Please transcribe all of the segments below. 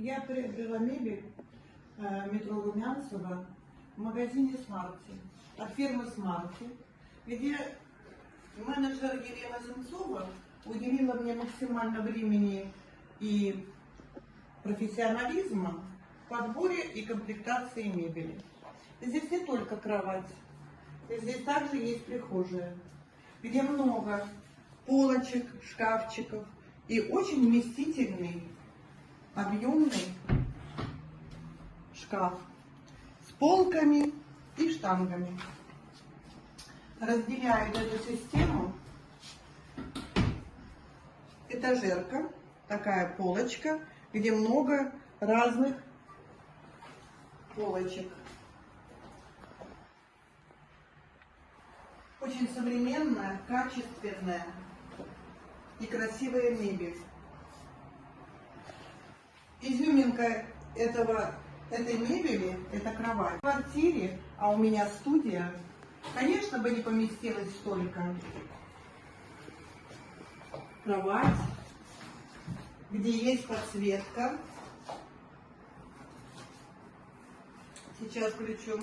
Я приобрела мебель э, метро Румянцева в магазине Смарти, от фирмы Смарти, где менеджер Елена Земцова уделила мне максимально времени и профессионализма в подборе и комплектации мебели. Здесь не только кровать, здесь также есть прихожая, где много полочек, шкафчиков и очень вместительный, объемный шкаф с полками и штангами. Разделяет эту систему этажерка, такая полочка, где много разных полочек. Очень современная, качественная и красивая мебель. Изюминка этого, этой мебели – это кровать. В квартире, а у меня студия, конечно бы не поместилось столько. Кровать, где есть подсветка. Сейчас включу.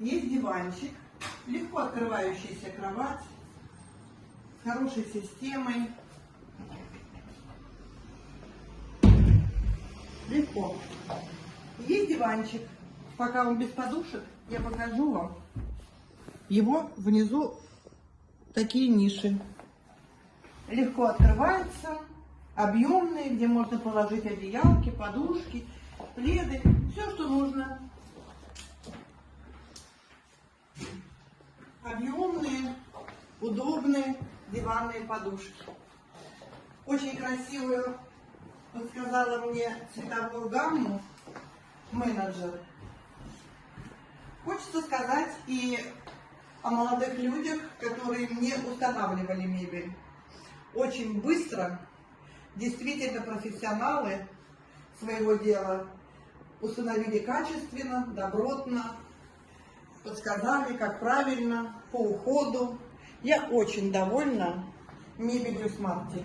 Есть диванчик, легко открывающаяся кровать, хорошей системой. Легко. Есть диванчик. Пока он без подушек, я покажу вам. Его внизу такие ниши. Легко открывается, объемные, где можно положить одеялки, подушки, пледы, все, что нужно. Объемные, удобные диванные подушки. Очень красивую, подсказала мне цветовую гамму менеджер. Хочется сказать и о молодых людях, которые мне устанавливали мебель. Очень быстро, действительно профессионалы своего дела, установили качественно, добротно, подсказали, как правильно, по уходу. Я очень довольна мебелью Смарти.